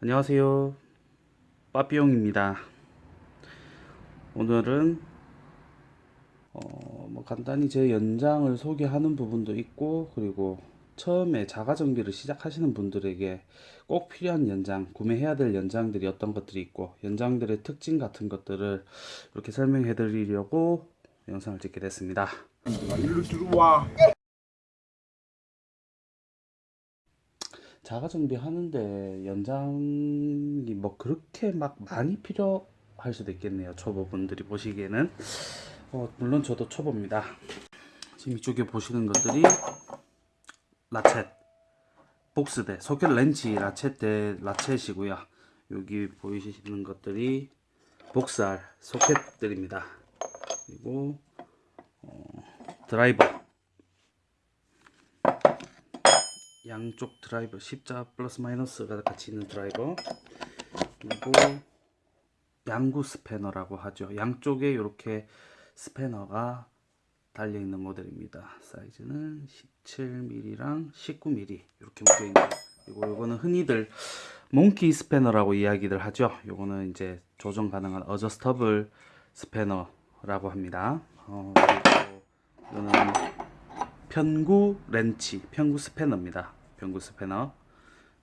안녕하세요. 빠삐용입니다. 오늘은 어, 뭐 간단히 제 연장을 소개하는 부분도 있고 그리고 처음에 자가 정비를 시작하시는 분들에게 꼭 필요한 연장 구매해야 될 연장들이 어떤 것들이 있고 연장들의 특징 같은 것들을 이렇게 설명해 드리려고 영상을 찍게 됐습니다 자가 정비하는데 연장이 뭐 그렇게 막 많이 필요할 수도 있겠네요. 초보분들이 보시기에는. 어, 물론 저도 초보입니다. 지금 이쪽에 보시는 것들이 라쳇 복스대 소켓 렌치 라쳇대 라쳇이고요. 여기 보이시는 것들이 복스알 소켓들입니다. 그리고 어, 드라이버 양쪽 드라이버 십자 플러스 마이너스가 같이 있는 드라이버. 그리고 양구 스패너라고 하죠. 양쪽에 이렇게 스패너가 달려 있는 모델입니다. 사이즈는 17mm랑 19mm 이렇게 묶여 있는. 그리고 이거는 흔히들 몽키 스패너라고 이야기들 하죠. 요거는 이제 조정 가능한 adjustable 스패너라고 합니다. 어, 그리고 이거는 편구 렌치, 편구 스패너입니다. 편구 스패너.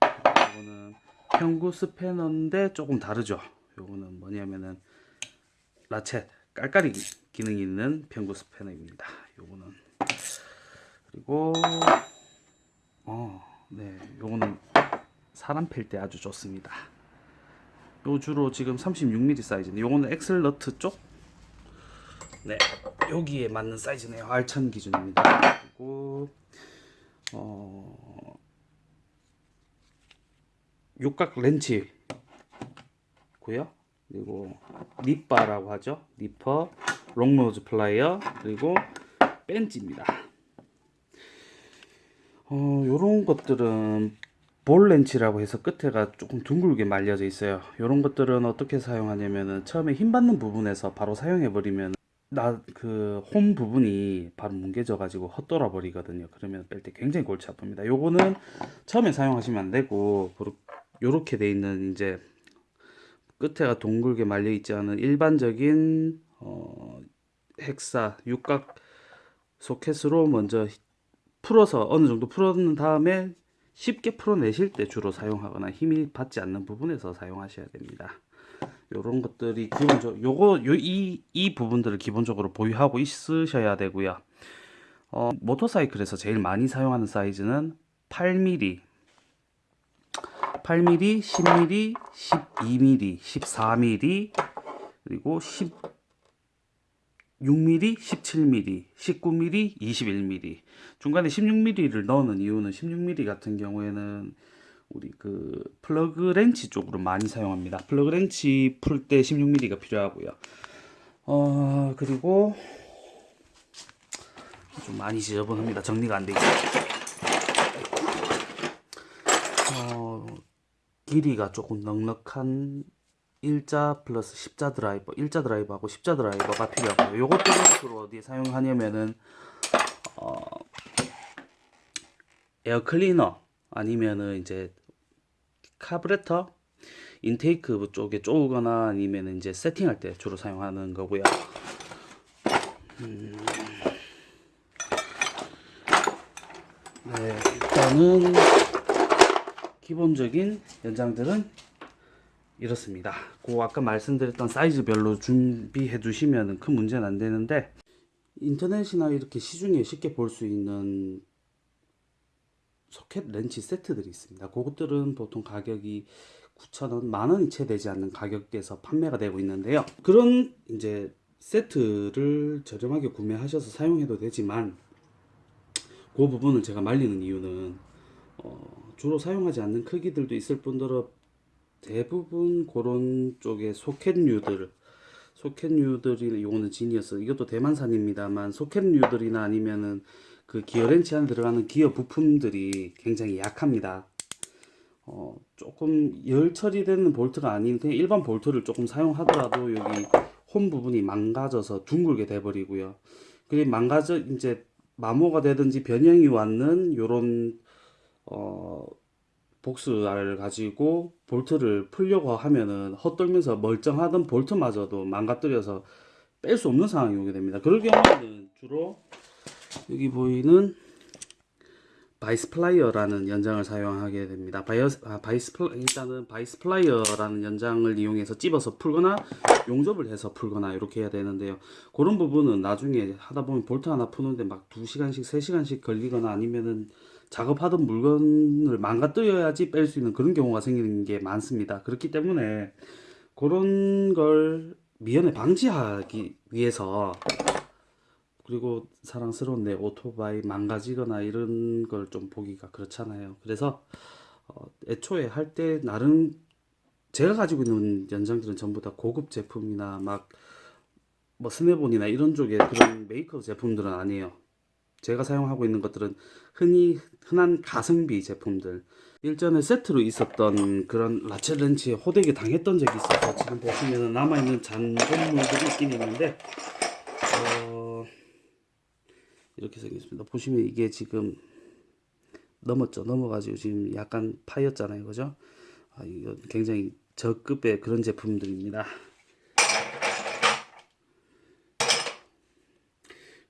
이거는 편구 스패너인데 조금 다르죠. 요거는 뭐냐면은 라쳇 깔깔이 기능이 있는 편구 스패너입니다. 요거는 그리고 어, 네, 요거는 사람 팰 때 아주 좋습니다. 요 주로 지금 36mm 사이즈인데 요거는 axle 너트 쪽 네, 여기에 맞는 사이즈네요. 알천 기준입니다. 그리고 어, 육각 렌치고요. 그리고 니빠라고 하죠. 니퍼, long nose 플라이어, 그리고 펜치입니다. 어, 요런 것들은 볼 렌치라고 해서 끝에가 조금 둥글게 말려져 있어요. 요런 것들은 어떻게 사용하냐면은 처음에 힘 받는 부분에서 바로 사용해 버리면 나 그 홈 부분이 바로 뭉개져 가지고 헛돌아 버리거든요. 그러면 뺄 때 굉장히 골치 아픕니다. 요거는 처음에 사용하시면 안 되고 요렇- 요렇게 돼 있는 이제 끝에가 동글게 말려 있지 않은 일반적인 어 헥사 육각 소켓으로 먼저 풀어서 어느 정도 풀어놓은 다음에 쉽게 풀어내실 때 주로 사용하거나 힘이 받지 않는 부분에서 사용하셔야 됩니다. 요런 것들이 기본적 요거 요 이 이 부분들을 기본적으로 보유하고 있으셔야 되고요. 어, 모터사이클에서 제일 많이 사용하는 사이즈는 8mm, 8mm, 10mm, 12mm, 14mm, 그리고 16mm, 17mm, 19mm, 21mm. 중간에 16mm를 넣는 이유는 16mm 같은 경우에는 우리 그 플러그 렌치 쪽으로 많이 사용합니다. 플러그 렌치 풀 때 16mm가 필요하고요. 어, 그리고 좀 많이 지저분합니다. 정리가 안 돼 있어요. 길이가 조금 넉넉한 일자 플러스 십자 드라이버, 일자 드라이버하고 십자 드라이버가 필요하고요. 요것들을 주로 어디에 사용하냐면은 어, 에어 클리너 아니면은 이제 카브레터 intake 쪽에 쪼거나 아니면 이제 세팅할 때 주로 사용하는 거고요. 음, 네, 일단은 기본적인 연장들은 이렇습니다. 그 아까 말씀드렸던 사이즈별로 준비해 두시면 큰 문제는 안 되는데 인터넷이나 이렇게 시중에 쉽게 볼 수 있는 소켓 렌치 세트들이 있습니다. 그것들은 보통 가격이 9,000원, 만 원이 채 되지 않는 가격대에서 판매가 되고 있는데요. 그런 이제 세트를 저렴하게 구매하셔서 사용해도 되지만 그 부분을 제가 말리는 이유는 어, 주로 사용하지 않는 크기들도 있을 뿐더러 대부분 그런 쪽의 소켓류들 소켓류들이 요거는 지니어스 이것도 대만산입니다만 소켓류들이나 아니면은 그 기어 렌치 안에 들어가는 기어 부품들이 굉장히 약합니다. 어, 조금 열 처리되는 볼트가 아닌 그냥 일반 볼트를 조금 사용하더라도 여기 홈 부분이 망가져서 둥글게 돼 버리고요. 그리고 망가져 이제 마모가 되든지 변형이 왔는 요런 어 복스알을 가지고 볼트를 풀려고 하면은 헛돌면서 멀쩡하던 볼트마저도 망가뜨려서 뺄 수 없는 상황이 오게 됩니다. 그럴 경우에는 주로 여기 보이는 바이스 플라이어라는 연장을 사용하게 됩니다. 바이어스, 아, 바이스 플라, 일단은 바이스 플라이어라는 연장을 이용해서 찝어서 풀거나 용접을 해서 풀거나 이렇게 해야 되는데요. 그런 부분은 나중에 하다 보면 볼트 하나 푸는데 막 2시간씩 3시간씩 걸리거나 아니면은 작업하던 물건을 망가뜨려야지 뺄 수 있는 그런 경우가 생기는 게 많습니다. 그렇기 때문에 그런 걸 미연에 방지하기 위해서 그리고 사랑스러운 내 오토바이 망가지거나 이런 걸 좀 보기가 그렇잖아요. 그래서 어, 애초에 할 때 나름 제가 가지고 있는 연장들은 전부 다 고급 제품이나 막 뭐 스네본이나 이런 쪽의 그런 메이크업 제품들은 아니에요. 제가 사용하고 있는 것들은 흔히 흔한 가성비 제품들. 일전에 세트로 있었던 그런 라첼 렌치에 호되게 당했던 적이 있어서 지금 보시면 남아있는 잔존물들이 있긴 있는데 어, 이렇게 생겼습니다. 보시면 이게 지금 넘었죠. 넘어가지고 지금 약간 파였잖아요. 그죠? 아, 이거 굉장히 저급의 그런 제품들입니다.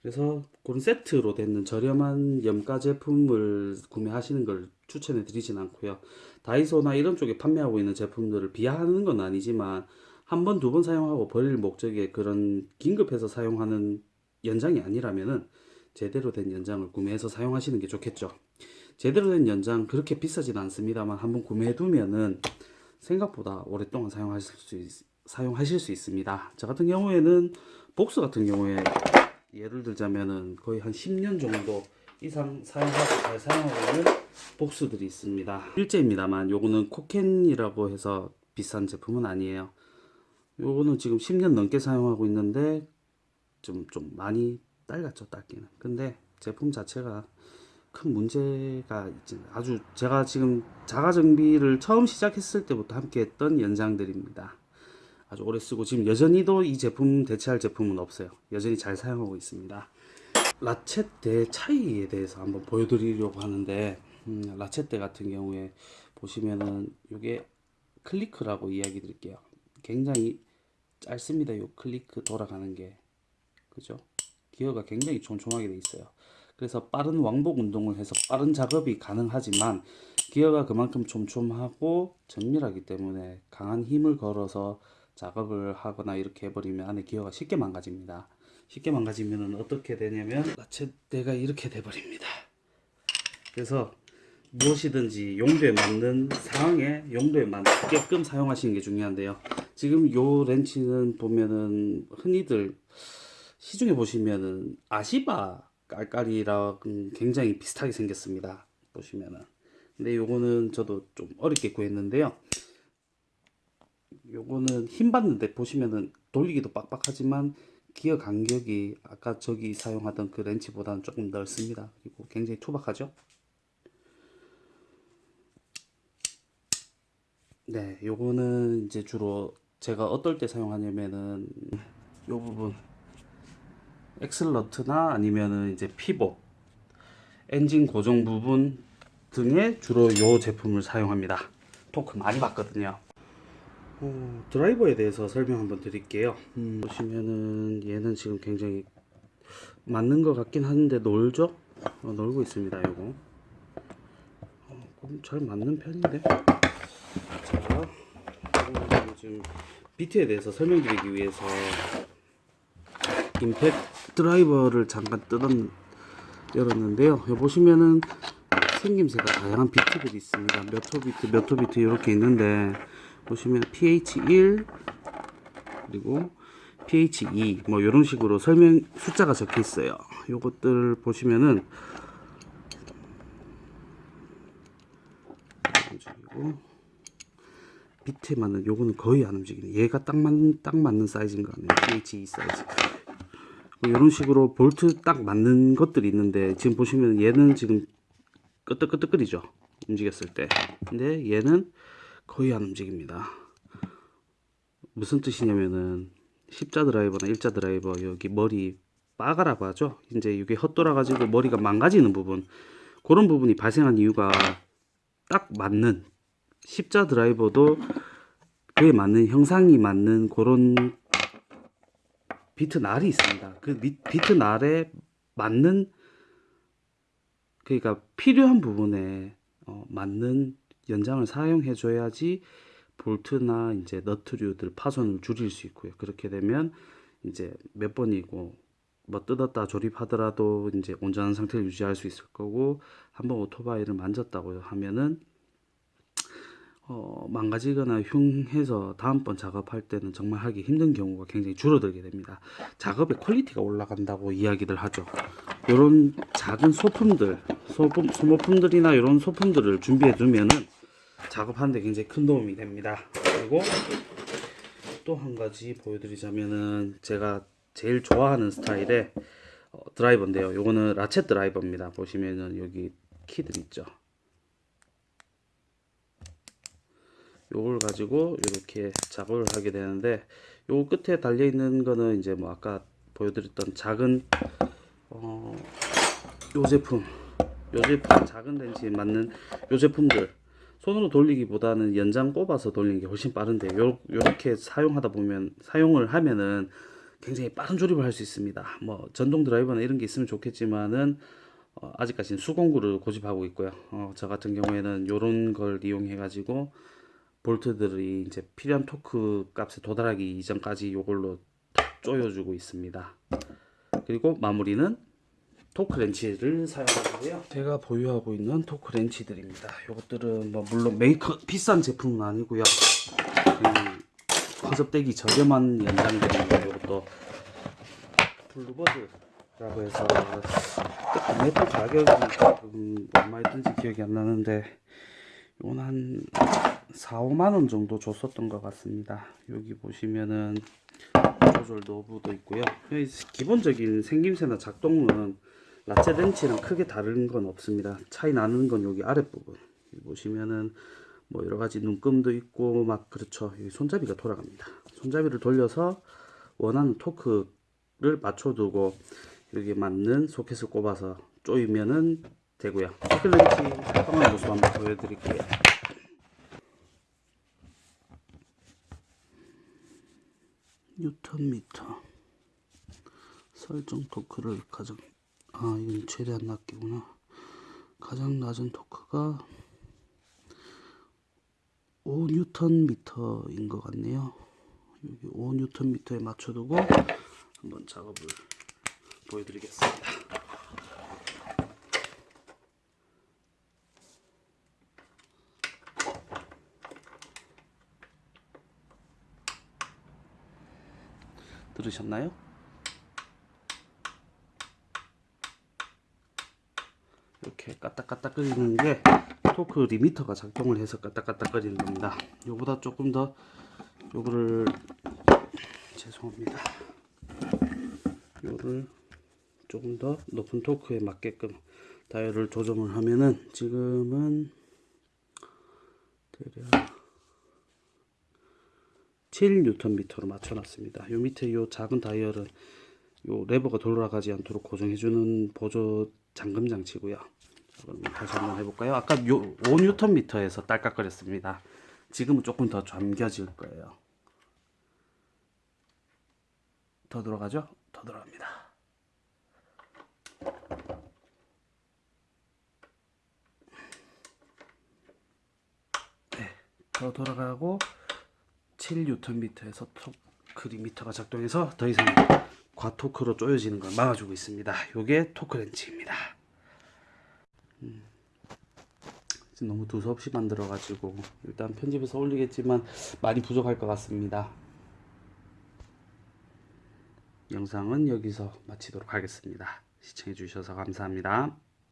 그래서 그런 세트로 되는 저렴한 염가 제품을 구매하시는 걸 추천해 드리진 않고요. 다이소나 이런 쪽에 판매하고 있는 제품들을 비하하는 건 아니지만 한 번, 두 번 사용하고 버릴 목적의 그런 긴급해서 사용하는 연장이 아니라면은 제대로 된 연장을 구매해서 사용하시는 게 좋겠죠. 제대로 된 연장 그렇게 비싸진 않습니다만 한번 구매해 두면은 생각보다 오랫동안 사용하실 수 있, 사용하실 수 있습니다. 저 같은 경우에는 복수 같은 경우에 예를 들자면은 거의 한 10년 정도 이상 사용하고 잘 사용하고 있는 복수들이 있습니다. 일제입니다만 요거는 코켄이라고 해서 비싼 제품은 아니에요. 요거는 지금 10년 넘게 사용하고 있는데 좀, 좀 많이 딸갔죠, 딸기는. 근데 제품 자체가 큰 문제가 있지 아주 제가 지금 자가 정비를 처음 시작했을 때부터 함께 했던 연장들입니다. 아주 오래 쓰고 지금 여전히도 이 제품 대체할 제품은 없어요. 여전히 잘 사용하고 있습니다. 라쳇대 차이에 대해서 한번 보여드리려고 하는데 음, 라쳇대 같은 경우에 보시면은 이게 클리크라고 이야기 드릴게요. 굉장히 짧습니다. 요 클리크 돌아가는 게 그죠? 기어가 굉장히 촘촘하게 돼 있어요. 그래서 빠른 왕복 운동을 해서 빠른 작업이 가능하지만 기어가 그만큼 촘촘하고 정밀하기 때문에 강한 힘을 걸어서 작업을 하거나 이렇게 해버리면 안에 기어가 쉽게 망가집니다. 쉽게 망가지면 어떻게 되냐면 라쳇대가 이렇게 돼버립니다. 그래서 무엇이든지 용도에 맞는 상황에 용도에 맞게끔 사용하시는 게 중요한데요. 지금 요 렌치는 보면은 흔히들 시중에 보시면은 아시바 깔깔이랑 굉장히 비슷하게 생겼습니다. 보시면은. 근데 요거는 저도 좀 어렵게 구했는데요. 요거는 힘 받는데 보시면은 돌리기도 빡빡하지만 기어 간격이 아까 저기 사용하던 그 렌치보다는 조금 넓습니다. 그리고 굉장히 투박하죠. 네, 요거는 이제 주로 제가 어떨 때 사용하냐면은 요 부분 엑슬러트나 아니면은 이제 피봇 엔진 고정 부분 등에 주로 요 제품을 사용합니다. 토크 많이 받거든요. 어, 드라이버에 대해서 설명 한번 드릴게요. 음, 보시면은 얘는 지금 굉장히 맞는 것 같긴 한데 놀죠? 어, 놀고 있습니다. 요거 어, 잘 맞는 편인데. 자, 지금 비트에 대해서 설명드리기 위해서 임팩 드라이버를 잠깐 뜯었 열었는데요. 여기 보시면은 생김새가 다양한 비트들이 있습니다. 몇호 비트, 몇호 비트 이렇게 있는데 보시면 PH1 그리고 PH2 뭐 이런 식으로 설명 숫자가 적혀 있어요. 요것들 보시면은 움직이고 비트에 맞는 요거는 거의 안 움직이네. 얘가 딱 맞는 딱 맞는 사이즈인 거 같네요. PH2 사이즈. 이런 뭐 식으로 볼트 딱 맞는 것들이 있는데 지금 보시면 얘는 지금 끄떡끄떡거리죠? 움직였을 때. 근데 얘는 거의 안 움직입니다. 무슨 뜻이냐면은 십자 드라이버나 일자 드라이버 여기 머리 빠가라고 하죠? 이제 이게 헛돌아 가지고 머리가 망가지는 부분. 그런 부분이 발생한 이유가 딱 맞는 십자 드라이버도 그에 맞는 형상이 맞는 그런 비트 날이 있습니다. 그 미- 비트 날에 맞는 그러니까 필요한 부분에 어, 맞는 연장을 사용해 줘야지 볼트나 이제 너트류들 파손을 줄일 수 있고요. 그렇게 되면 이제 몇 번이고 뭐 뜯었다 조립하더라도 이제 온전한 상태를 유지할 수 있을 거고 한번 오토바이를 만졌다고 하면은 어, 망가지거나 흉해서 다음번 작업할 때는 정말 하기 힘든 경우가 굉장히 줄어들게 됩니다. 작업의 quality가 올라간다고 이야기들 하죠. 이런 작은 소품들, 소품, 소모품들이나 이런 소품들을 준비해 두면은 작업하는데 굉장히 큰 도움이 됩니다. 그리고 또 한 가지 보여드리자면은 제가 제일 좋아하는 스타일의 어, 드라이버인데요. 요거는 라쳇 드라이버입니다. 보시면은 여기 키들 있죠. 요걸 가지고 이렇게 작업을 하게 되는데 요 끝에 달려 있는 거는 이제 뭐 아까 보여드렸던 작은 어, 요 제품 요 제품 작은 렌치에 맞는 요 제품들 손으로 돌리기보다는 연장 꼽아서 돌리는 게 훨씬 빠른데 요, 요렇게 사용하다 보면 사용을 하면은 굉장히 빠른 조립을 할 수 있습니다. 뭐 전동 드라이버나 이런 게 있으면 좋겠지만은 어, 아직까지는 수공구를 고집하고 있고요. 어, 저 같은 경우에는 요런 걸 이용해 가지고 볼트들이 이제 필요한 토크 값에 도달하기 이전까지 요걸로 조여주고 있습니다. 그리고 마무리는 토크 렌치를 사용하고요. 제가 보유하고 있는 토크 렌치들입니다. 요것들은 뭐 물론 메이커 비싼 제품은 아니고요. 음, 허접떼기 저렴한 연장들입니다. 요것도 블루버드라고 해서 구매했던 가격이 얼마였던지 기억이 안 나는데 이건 한 4, 5만 원 정도 줬었던 것 같습니다. 여기 보시면은 조절 노브도 있고요. 여기 기본적인 생김새나 작동은 라체 렌치랑 크게 다른 건 없습니다. 차이 나는 건 여기 아랫부분. 여기 보시면은 뭐 여러 가지 눈금도 있고 막 그렇죠. 여기 손잡이가 돌아갑니다. 손잡이를 돌려서 원하는 토크를 맞춰두고 여기에 맞는 소켓을 꼽아서 조이면은 되고요. 소켓 렌치 사용하는 모습 한번 보여드릴게요. 뉴턴 미터. 설정 토크를 가장 아 이건 최대한 낮게구나. 가장 낮은 토크가 5 뉴턴 미터인 것 같네요. 여기 5 뉴턴 미터에 맞춰두고 한번 작업을 보여드리겠습니다 들으셨나요? 이렇게 까딱까딱 거리는 게 토크 리미터가 작동을 해서 까딱까딱 거리는 겁니다. 요보다 조금 더 요거를 죄송합니다. 요를 조금 더 높은 토크에 맞게끔 다이얼을 조정을 하면은 지금은 대략 7Nm로 맞춰놨습니다. 요 밑에 요 작은 다이얼은 요 레버가 돌아가지 않도록 고정해주는 보조 잠금 장치고요. 자, 그럼 다시 한번 해볼까요? 아까 요 5Nm에서 딸깍거렸습니다. 지금은 조금 더 잠겨질 거예요. 더 돌아가죠? 더 돌아갑니다. 네, 더 돌아가고 7Nm에서 토크 리미터가 작동해서 더 이상 과토크로 조여지는 걸 막아주고 있습니다. 요게 토크 렌치입니다. 음, 너무 두서없이 만들어가지고 일단 편집해서 올리겠지만 많이 부족할 것 같습니다. 영상은 여기서 마치도록 하겠습니다. 시청해 주셔서 감사합니다.